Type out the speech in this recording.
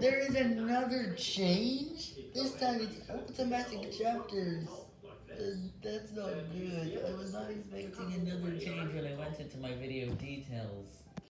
There is another change? This time it's automatic chapters. That's not good. I was not expecting another change when I went into my video details.